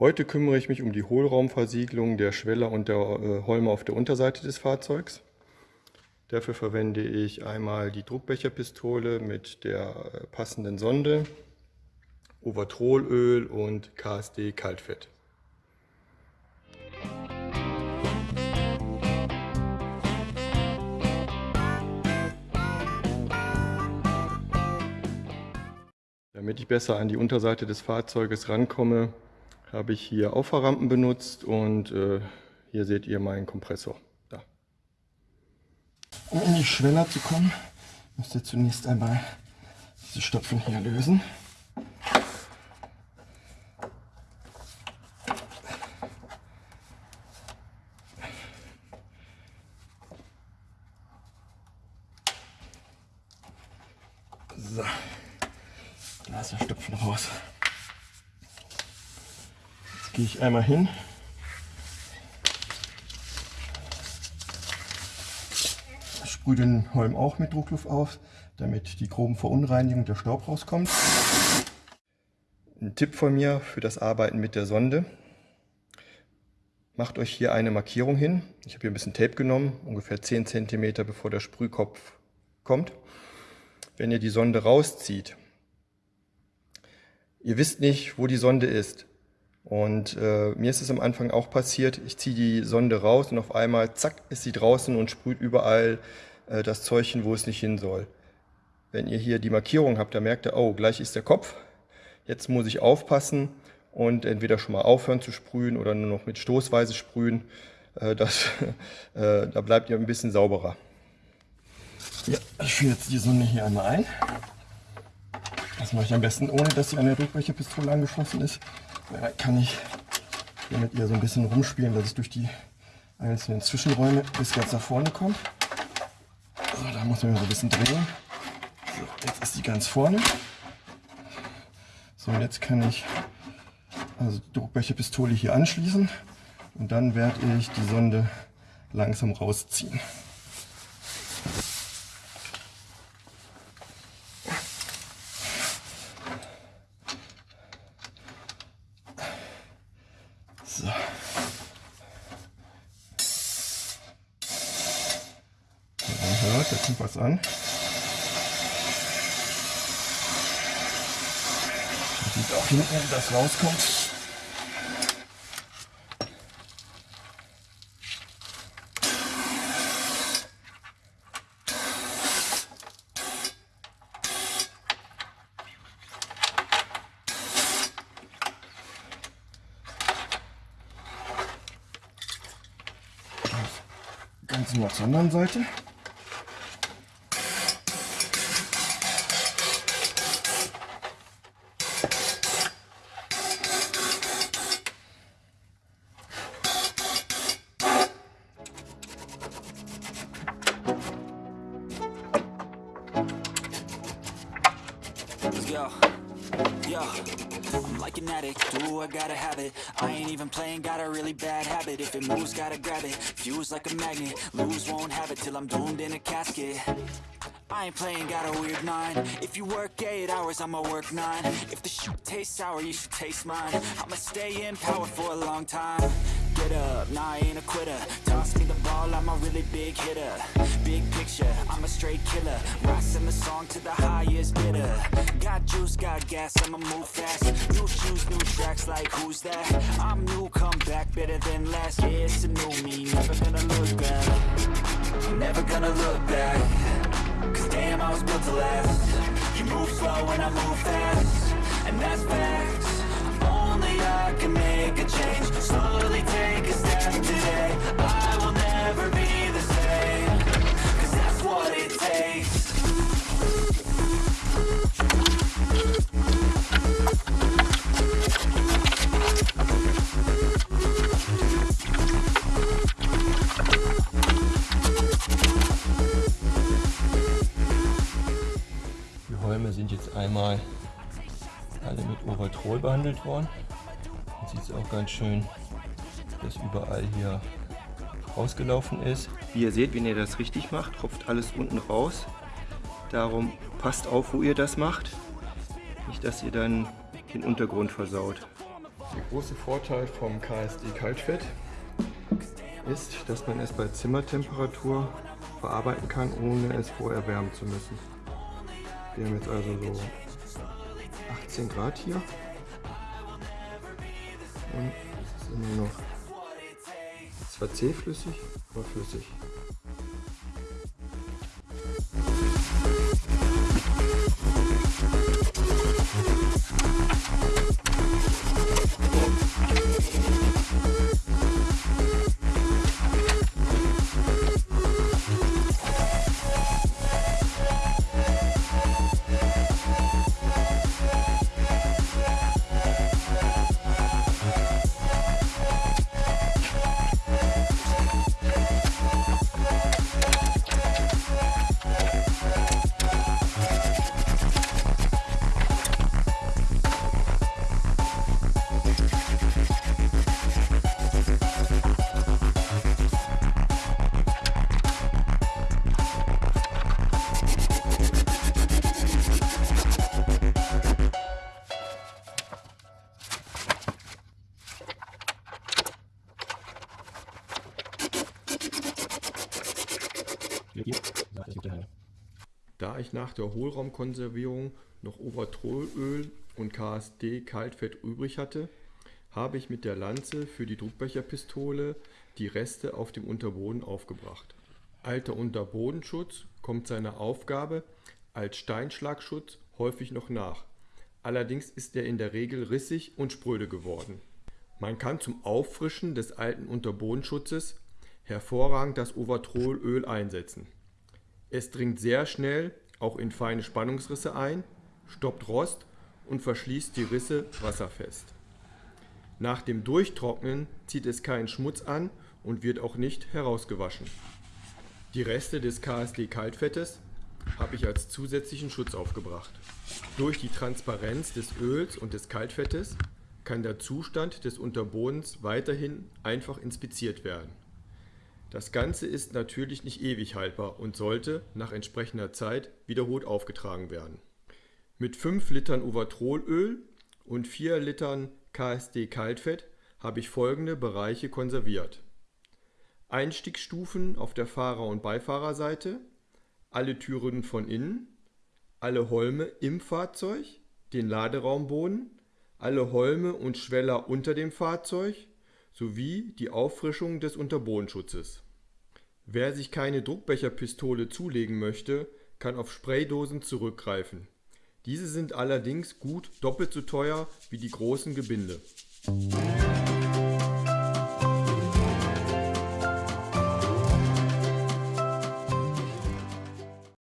Heute kümmere ich mich um die Hohlraumversiegelung der Schweller und der äh, Holme auf der Unterseite des Fahrzeugs. Dafür verwende ich einmal die Druckbecherpistole mit der äh, passenden Sonde, Overtrolöl und KSD Kaltfett. Damit ich besser an die Unterseite des Fahrzeuges rankomme, habe ich hier Auffahrrampen benutzt und äh, hier seht ihr meinen Kompressor. Da. Um in die Schweller zu kommen, müsst ihr zunächst einmal diese Stopfen hier lösen. So, da ist der Stopfen raus gehe ich einmal hin. Sprühe den Holm auch mit Druckluft auf, damit die groben Verunreinigungen der Staub rauskommt. Ein Tipp von mir für das Arbeiten mit der Sonde. Macht euch hier eine Markierung hin. Ich habe hier ein bisschen Tape genommen, ungefähr 10 cm bevor der Sprühkopf kommt. Wenn ihr die Sonde rauszieht, ihr wisst nicht, wo die Sonde ist. Und äh, mir ist es am Anfang auch passiert, ich ziehe die Sonde raus und auf einmal, zack, ist sie draußen und sprüht überall äh, das Zeug hin, wo es nicht hin soll. Wenn ihr hier die Markierung habt, dann merkt ihr, oh, gleich ist der Kopf. Jetzt muss ich aufpassen und entweder schon mal aufhören zu sprühen oder nur noch mit Stoßweise sprühen. Äh, das, äh, da bleibt ihr ein bisschen sauberer. Ja, ich führe jetzt die Sonde hier einmal ein. Das mache ich am besten, ohne dass sie an der Druckbecherpistole angeschlossen ist kann ich hier mit ihr so ein bisschen rumspielen, dass es durch die einzelnen Zwischenräume bis ganz nach vorne kommt. So, da muss man so ein bisschen drehen. So, jetzt ist sie ganz vorne. So, jetzt kann ich also die Druckbecherpistole hier anschließen und dann werde ich die Sonde langsam rausziehen. Hört, da kommt was an. Man sieht auch hinten, wie das rauskommt. Ganz nur zur anderen Seite. Yo, I'm like an addict, do I gotta have it? I ain't even playing, got a really bad habit. If it moves, gotta grab it, fuse like a magnet. Lose, won't have it till I'm doomed in a casket. I ain't playing, got a weird mind. If you work 8 hours, I'ma work 9 If the shoot tastes sour, you should taste mine. I'ma stay in power for a long time. Get up, nah I ain't a quitter really big hitter. Big picture, I'm a straight killer. Rising the song to the highest bidder. Got juice, got gas, I'ma move fast. New shoes, new tracks, like who's that? I'm new, come back, better than last. Yeah, it's a new me, never gonna look back. Never gonna look back. Cause damn, I was built to last. You move slow and I move fast. And that's facts. Only I can make a change. Slowly take a step today. I will jetzt einmal alle mit Overtrol behandelt worden. Man sieht es auch ganz schön, dass überall hier rausgelaufen ist. Wie ihr seht, wenn ihr das richtig macht, tropft alles unten raus. Darum passt auf, wo ihr das macht. Nicht, dass ihr dann den Untergrund versaut. Der große Vorteil vom KSD Kaltfett ist, dass man es bei Zimmertemperatur verarbeiten kann, ohne es vorher wärmen zu müssen. Wir haben jetzt also so 18 Grad hier. Und ist immer noch zwar zähflüssig, aber flüssig. Da ich nach der Hohlraumkonservierung noch Overtrollöl und KSD Kaltfett übrig hatte, habe ich mit der Lanze für die Druckbecherpistole die Reste auf dem Unterboden aufgebracht. Alter Unterbodenschutz kommt seiner Aufgabe als Steinschlagschutz häufig noch nach, allerdings ist er in der Regel rissig und spröde geworden. Man kann zum Auffrischen des alten Unterbodenschutzes hervorragend das Overtrollöl einsetzen. Es dringt sehr schnell auch in feine Spannungsrisse ein, stoppt Rost und verschließt die Risse wasserfest. Nach dem Durchtrocknen zieht es keinen Schmutz an und wird auch nicht herausgewaschen. Die Reste des KSD Kaltfettes habe ich als zusätzlichen Schutz aufgebracht. Durch die Transparenz des Öls und des Kaltfettes kann der Zustand des Unterbodens weiterhin einfach inspiziert werden. Das Ganze ist natürlich nicht ewig haltbar und sollte nach entsprechender Zeit wiederholt aufgetragen werden. Mit 5 Litern Uvatrolöl und 4 Litern KSD Kaltfett habe ich folgende Bereiche konserviert. Einstiegsstufen auf der Fahrer- und Beifahrerseite, alle Türen von innen, alle Holme im Fahrzeug, den Laderaumboden, alle Holme und Schweller unter dem Fahrzeug sowie die Auffrischung des Unterbodenschutzes. Wer sich keine Druckbecherpistole zulegen möchte, kann auf Spraydosen zurückgreifen. Diese sind allerdings gut doppelt so teuer wie die großen Gebinde.